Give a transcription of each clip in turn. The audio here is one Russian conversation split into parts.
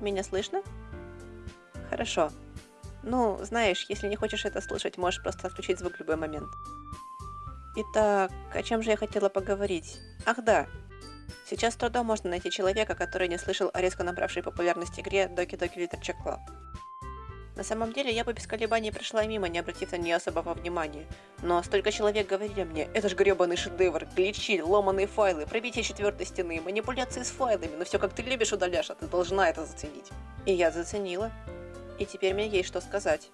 Меня слышно? Хорошо. Ну, знаешь, если не хочешь это слышать, можешь просто отключить звук в любой момент. Итак, о чем же я хотела поговорить? Ах да, сейчас с трудом можно найти человека, который не слышал о резко набравшей популярность игре Doki Doki Literature Club. На самом деле, я бы без колебаний прошла мимо, не обратив на нее особого внимания. Но столько человек говорили мне, это ж гребаный шедевр, гличи, ломаные файлы, пробитие четвертой стены, манипуляции с файлами, но все как ты любишь, удаляешь, а ты должна это заценить. И я заценила. И теперь мне есть что сказать.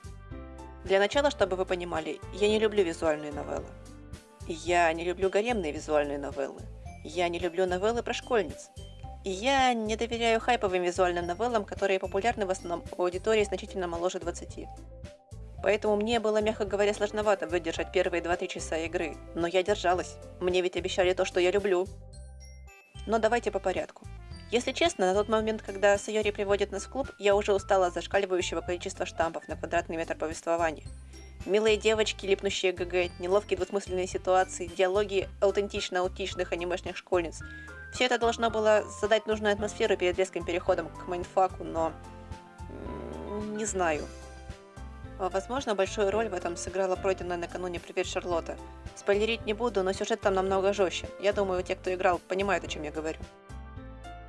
Для начала, чтобы вы понимали, я не люблю визуальные новеллы. Я не люблю гаремные визуальные новеллы. Я не люблю новеллы про школьниц. И я не доверяю хайповым визуальным новеллам, которые популярны в основном у аудитории значительно моложе 20. Поэтому мне было, мягко говоря, сложновато выдержать первые 2-3 часа игры. Но я держалась. Мне ведь обещали то, что я люблю. Но давайте по порядку. Если честно, на тот момент, когда Сайори приводит нас в клуб, я уже устала от зашкаливающего количества штампов на квадратный метр повествования. Милые девочки, липнущие ГГ, неловкие двусмысленные ситуации, диалоги аутентично-аутичных анимешных школьниц. Все это должно было задать нужную атмосферу перед резким переходом к майнфаку, но... не знаю. Возможно, большую роль в этом сыграла пройденная накануне «Привет, Шарлотта». Спойлерить не буду, но сюжет там намного жестче. Я думаю, те, кто играл, понимают, о чем я говорю.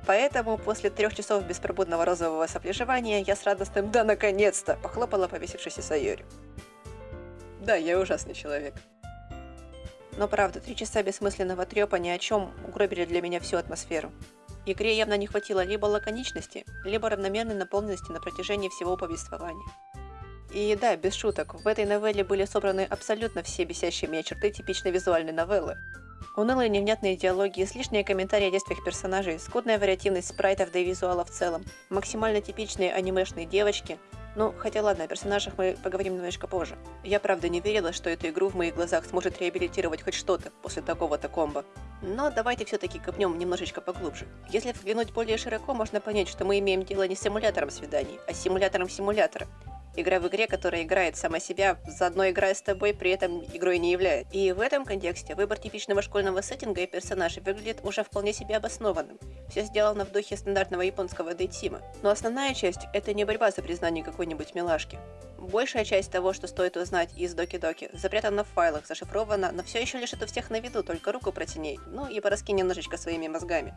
Поэтому после трех часов беспробудного розового соплежевания я с радостным «Да, наконец-то!» похлопала повесившейся Сайори. Да, я ужасный человек. Но правда, три часа бессмысленного трепа ни о чем угробили для меня всю атмосферу. Игре явно не хватило либо лаконичности, либо равномерной наполненности на протяжении всего повествования. И да, без шуток, в этой новелле были собраны абсолютно все бесящие меня черты типичной визуальной новеллы. Унылые невнятные диалоги, излишние комментарии о действиях персонажей, скудная вариативность спрайтов да и визуала в целом, максимально типичные анимешные девочки, ну, хотя ладно, о персонажах мы поговорим немножко позже. Я правда не верила, что эту игру в моих глазах сможет реабилитировать хоть что-то после такого-то комбо. Но давайте все-таки копнем немножечко поглубже. Если взглянуть более широко, можно понять, что мы имеем дело не с симулятором свиданий, а с симулятором симулятора. Игра в игре, которая играет сама себя, заодно играя с тобой, при этом игрой не является. И в этом контексте выбор типичного школьного сеттинга и персонажей выглядит уже вполне себе обоснованным. Все сделано в духе стандартного японского дейтима. Но основная часть – это не борьба за признание какой-нибудь милашки. Большая часть того, что стоит узнать из Доки-Доки, запрятана в файлах, зашифрована, но все еще лежит у всех на виду, только руку протяни, ну и пораскинь немножечко своими мозгами.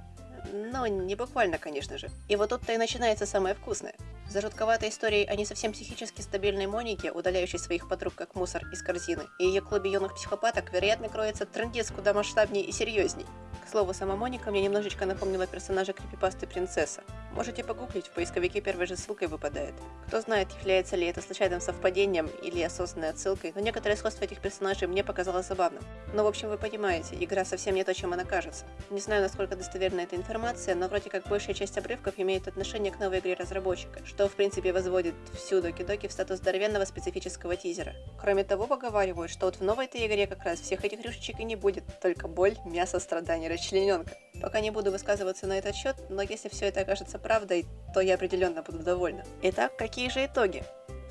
Но не буквально, конечно же. И вот тут-то и начинается самое вкусное. За жутковатой историей о не совсем психически стабильной Монике, удаляющей своих подруг как мусор из корзины, и ее клубе юных психопаток, вероятно, кроется трендец куда масштабнее и серьезней. К слову, сама Моника мне немножечко напомнила персонажа крипипасты Принцесса. Можете погуглить, в поисковике первой же ссылкой выпадает. Кто знает, является ли это случайным совпадением или осознанной отсылкой, но некоторое сходство этих персонажей мне показалось забавным. Но в общем вы понимаете, игра совсем не то, чем она кажется. Не знаю, насколько достоверна эта информация, но вроде как большая часть обрывков имеет отношение к новой игре разработчика, что в принципе возводит всю Доки-Доки в статус здоровенного специфического тизера. Кроме того, поговаривают, что вот в новой этой игре как раз всех этих рюшечек и не будет, только боль, мясо, страдания, расчлененка. Пока не буду высказываться на этот счет, но если все это окажется правдой, то я определенно буду довольна. Итак, какие же итоги?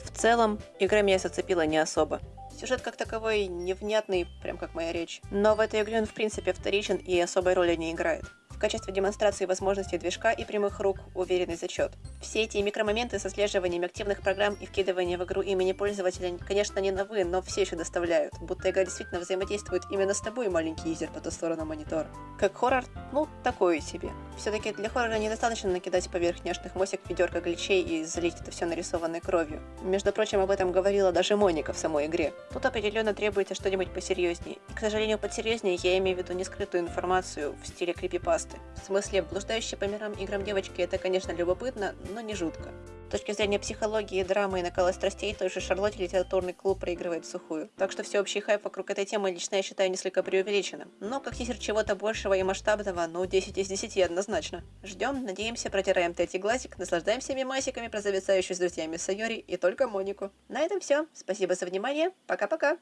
В целом, игра меня зацепила не особо. Сюжет как таковой невнятный, прям как моя речь. Но в этой игре он в принципе вторичен и особой роли не играет в качестве демонстрации возможностей движка и прямых рук уверенный зачет. Все эти микромоменты со слеживанием активных программ и вкидывания в игру имени пользователя, конечно, не новые, но все еще доставляют, будто игра действительно взаимодействует именно с тобой, маленький юзер по ту сторону монитора. Как хоррор, ну, такое себе. Все-таки для хоррора недостаточно накидать поверх няшных мосик ведерко гличей и залить это все нарисованной кровью. Между прочим, об этом говорила даже Моника в самой игре. Тут определенно требуется что-нибудь посерьезнее. И, к сожалению, под серьезнее я имею в виду не скрытую информацию в стиле крипипаст тесты. В смысле, блуждающие по мирам играм девочки это, конечно, любопытно, но не жутко. С точки зрения психологии, драмы и накала страстей, той же Шарлотте литературный клуб проигрывает в сухую. Так что всеобщий хайп вокруг этой темы лично я считаю несколько преувеличенным. Но как тизер чего-то большего и масштабного, ну 10 из 10 однозначно. Ждем, надеемся, протираем третий глазик, наслаждаемся мемасиками про зависающую с друзьями Сайори и только Монику. На этом все. Спасибо за внимание. Пока-пока.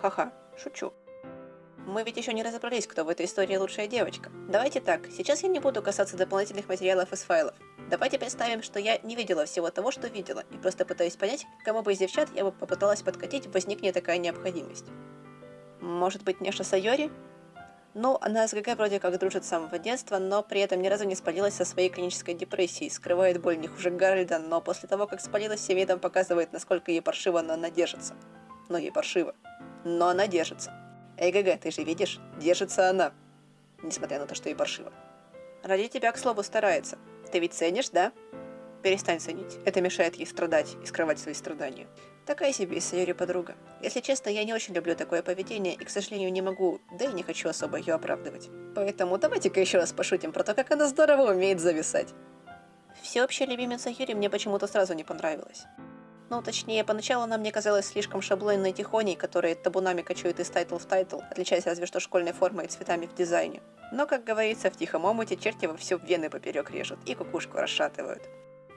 Ха-ха, шучу. Мы ведь еще не разобрались, кто в этой истории лучшая девочка. Давайте так, сейчас я не буду касаться дополнительных материалов из файлов. Давайте представим, что я не видела всего того, что видела, и просто пытаюсь понять, кому бы из девчат я бы попыталась подкатить, возникнет такая необходимость. Может быть, Неша Сайори? Ну, она с ГГ вроде как дружит с самого детства, но при этом ни разу не спалилась со своей клинической депрессией, скрывает боль не хуже Гарольда, но после того, как спалилась, всем видом показывает, насколько ей паршиво, но она держится. Но ей паршиво. Но она держится. Эй, ГГ, ты же видишь? Держится она. Несмотря на то, что ей паршиво. Ради тебя, к слову, старается. Ты ведь ценишь, да? Перестань ценить. Это мешает ей страдать и скрывать свои страдания. Такая себе из Сайори подруга. Если честно, я не очень люблю такое поведение и, к сожалению, не могу, да и не хочу особо ее оправдывать. Поэтому давайте-ка еще раз пошутим про то, как она здорово умеет зависать. Всеобщая любимица Юри мне почему-то сразу не понравилась. Ну, точнее, поначалу она мне казалась слишком шаблонной тихоней, которая табунами кочует из тайтл в тайтл, отличаясь разве что школьной формой и цветами в дизайне. Но, как говорится, в тихом омуте черти во все вены поперек режут и кукушку расшатывают.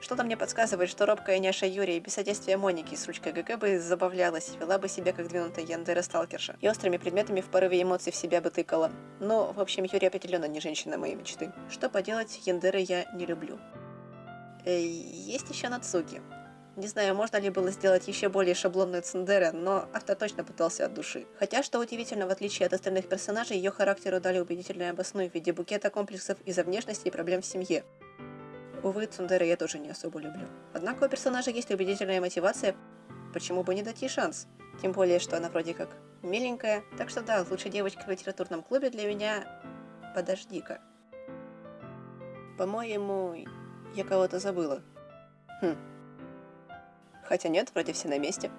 Что-то мне подсказывает, что робкая няша Юрия без содействия Моники с ручкой ГГ бы забавлялась, вела бы себя как двинутая Яндера-сталкерша, и острыми предметами в порыве эмоций в себя бы тыкала. Но, в общем, Юрия определенно не женщина моей мечты. Что поделать, Яндеры я не люблю. Э, есть еще Нацуки. Не знаю, можно ли было сделать еще более шаблонную Цендере, но автор точно пытался от души. Хотя, что удивительно, в отличие от остальных персонажей, ее характеру дали убедительное обосную в виде букета комплексов из-за внешности и проблем в семье. Увы, Цундеры я тоже не особо люблю. Однако у персонажа есть убедительная мотивация, почему бы не дать ей шанс. Тем более, что она вроде как миленькая. Так что да, лучшая девочка в литературном клубе для меня... Подожди-ка. По-моему, я кого-то забыла. Хм. Хотя нет, вроде все на месте.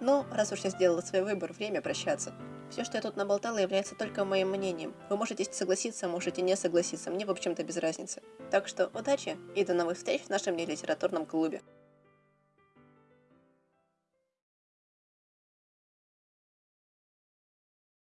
Ну, раз уж я сделала свой выбор, время прощаться. Все, что я тут наболтала, является только моим мнением. Вы можете согласиться, можете не согласиться, мне в общем-то без разницы. Так что удачи и до новых встреч в нашем литературном клубе.